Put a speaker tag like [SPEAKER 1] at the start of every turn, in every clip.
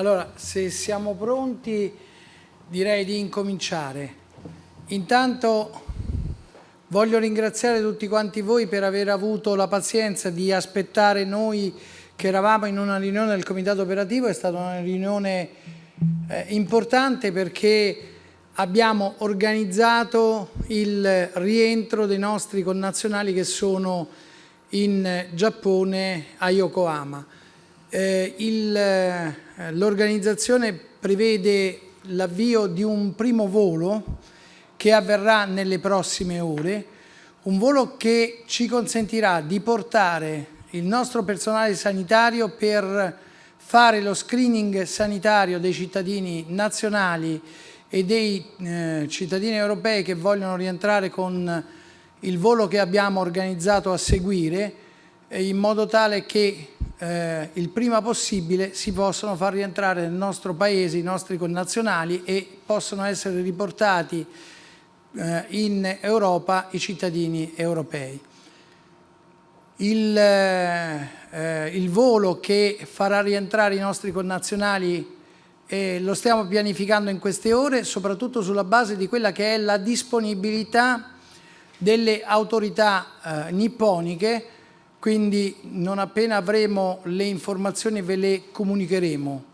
[SPEAKER 1] Allora, se siamo pronti direi di incominciare. Intanto voglio ringraziare tutti quanti voi per aver avuto la pazienza di aspettare noi che eravamo in una riunione del comitato operativo, è stata una riunione eh, importante perché abbiamo organizzato il rientro dei nostri connazionali che sono in Giappone a Yokohama. Eh, eh, L'organizzazione prevede l'avvio di un primo volo che avverrà nelle prossime ore, un volo che ci consentirà di portare il nostro personale sanitario per fare lo screening sanitario dei cittadini nazionali e dei eh, cittadini europei che vogliono rientrare con il volo che abbiamo organizzato a seguire in modo tale che eh, il prima possibile si possano far rientrare nel nostro paese i nostri connazionali e possono essere riportati eh, in Europa i cittadini europei. Il, eh, il, volo che farà rientrare i nostri connazionali eh, lo stiamo pianificando in queste ore soprattutto sulla base di quella che è la disponibilità delle autorità eh, nipponiche quindi non appena avremo le informazioni ve le comunicheremo.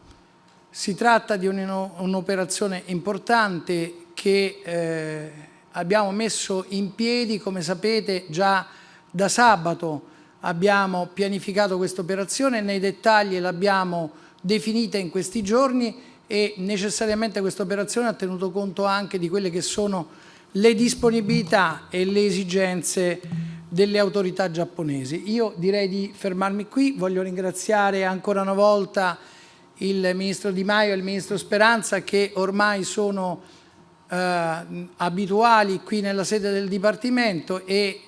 [SPEAKER 1] Si tratta di un'operazione importante che eh, abbiamo messo in piedi, come sapete già da sabato abbiamo pianificato questa operazione, nei dettagli l'abbiamo definita in questi giorni e necessariamente questa operazione ha tenuto conto anche di quelle che sono le disponibilità e le esigenze delle autorità giapponesi. Io direi di fermarmi qui, voglio ringraziare ancora una volta il Ministro Di Maio e il Ministro Speranza che ormai sono eh, abituali qui nella sede del Dipartimento e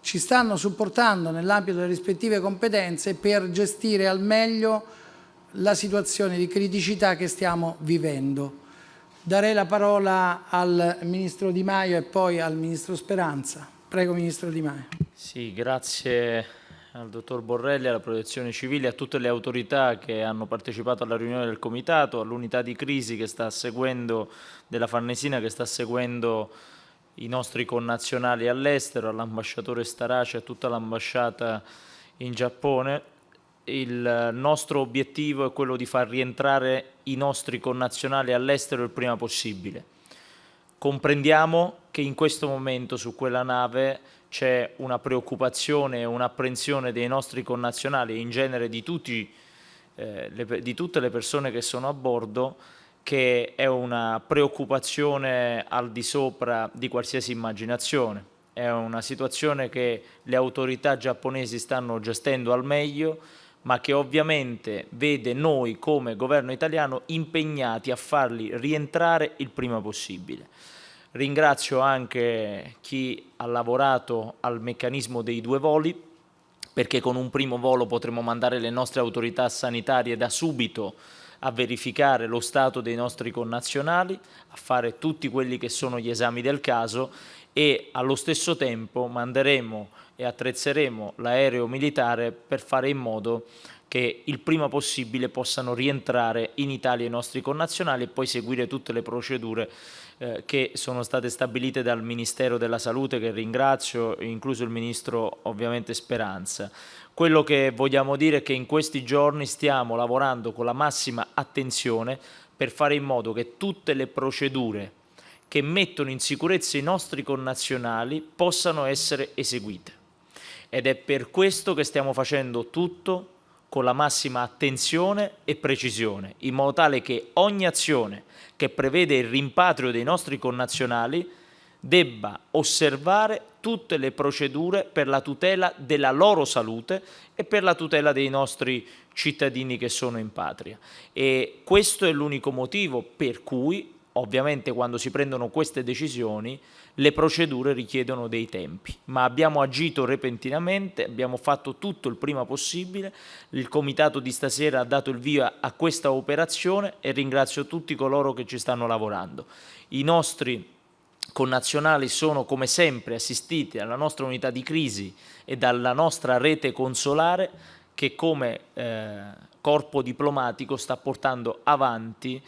[SPEAKER 1] ci stanno supportando nell'ambito delle rispettive competenze per gestire al meglio la situazione di criticità che stiamo vivendo. Darei la parola al Ministro Di Maio e poi al Ministro Speranza. Prego Ministro Di Maio.
[SPEAKER 2] Sì, grazie al Dottor Borrelli, alla Protezione Civile, a tutte le autorità che hanno partecipato alla riunione del Comitato, all'unità di crisi che sta seguendo, della Farnesina che sta seguendo i nostri connazionali all'estero, all'ambasciatore Starace a tutta l'ambasciata in Giappone. Il nostro obiettivo è quello di far rientrare i nostri connazionali all'estero il prima possibile Comprendiamo che in questo momento su quella nave c'è una preoccupazione e un'apprensione dei nostri connazionali e in genere di, tutti, eh, le, di tutte le persone che sono a bordo che è una preoccupazione al di sopra di qualsiasi immaginazione. È una situazione che le autorità giapponesi stanno gestendo al meglio, ma che ovviamente vede noi come governo italiano impegnati a farli rientrare il prima possibile. Ringrazio anche chi ha lavorato al meccanismo dei due voli, perché con un primo volo potremo mandare le nostre autorità sanitarie da subito a verificare lo stato dei nostri connazionali, a fare tutti quelli che sono gli esami del caso e allo stesso tempo manderemo e attrezzeremo l'aereo militare per fare in modo che il prima possibile possano rientrare in Italia i nostri connazionali e poi seguire tutte le procedure eh, che sono state stabilite dal Ministero della Salute che ringrazio, incluso il Ministro ovviamente Speranza. Quello che vogliamo dire è che in questi giorni stiamo lavorando con la massima attenzione per fare in modo che tutte le procedure che mettono in sicurezza i nostri connazionali possano essere eseguite. Ed è per questo che stiamo facendo tutto con la massima attenzione e precisione, in modo tale che ogni azione che prevede il rimpatrio dei nostri connazionali debba osservare tutte le procedure per la tutela della loro salute e per la tutela dei nostri cittadini che sono in patria. E questo è l'unico motivo per cui ovviamente quando si prendono queste decisioni le procedure richiedono dei tempi, ma abbiamo agito repentinamente, abbiamo fatto tutto il prima possibile, il comitato di stasera ha dato il via a questa operazione e ringrazio tutti coloro che ci stanno lavorando. I nostri connazionali sono come sempre assistiti alla nostra unità di crisi e dalla nostra rete consolare che come eh, corpo diplomatico sta portando avanti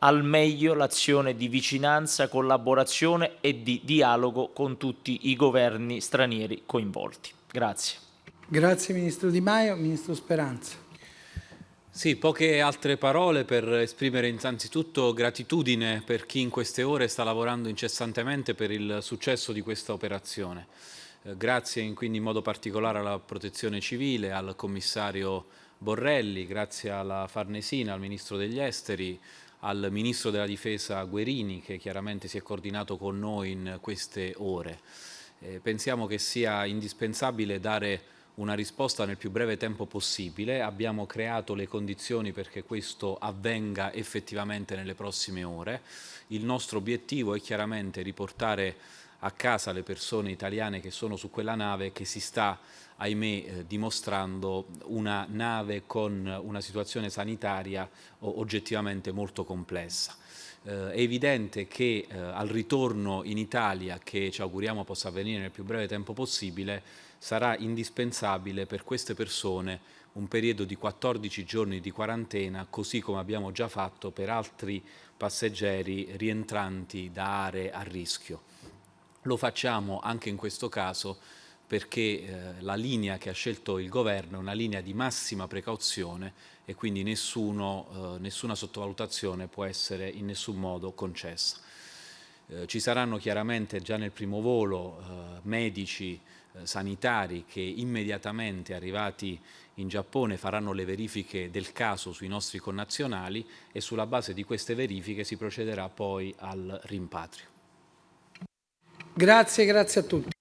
[SPEAKER 2] al meglio l'azione di vicinanza, collaborazione e di dialogo con tutti i governi stranieri coinvolti. Grazie.
[SPEAKER 1] Grazie Ministro Di Maio. Ministro Speranza.
[SPEAKER 3] Sì, poche altre parole per esprimere innanzitutto gratitudine per chi in queste ore sta lavorando incessantemente per il successo di questa operazione. Eh, grazie in, quindi in modo particolare alla Protezione Civile, al Commissario Borrelli, grazie alla Farnesina, al Ministro degli Esteri, al Ministro della Difesa Guerini che chiaramente si è coordinato con noi in queste ore. Eh, pensiamo che sia indispensabile dare una risposta nel più breve tempo possibile, abbiamo creato le condizioni perché questo avvenga effettivamente nelle prossime ore. Il nostro obiettivo è chiaramente riportare a casa le persone italiane che sono su quella nave che si sta, ahimè, eh, dimostrando una nave con una situazione sanitaria oggettivamente molto complessa. Eh, è evidente che eh, al ritorno in Italia, che ci auguriamo possa avvenire nel più breve tempo possibile, sarà indispensabile per queste persone un periodo di 14 giorni di quarantena, così come abbiamo già fatto per altri passeggeri rientranti da aree a rischio. Lo facciamo anche in questo caso perché eh, la linea che ha scelto il governo è una linea di massima precauzione e quindi nessuno, eh, nessuna sottovalutazione può essere in nessun modo concessa. Eh, ci saranno chiaramente già nel primo volo eh, medici eh, sanitari che immediatamente arrivati in Giappone faranno le verifiche del caso sui nostri connazionali e sulla base di queste verifiche si procederà poi al rimpatrio.
[SPEAKER 1] Grazie, grazie a tutti.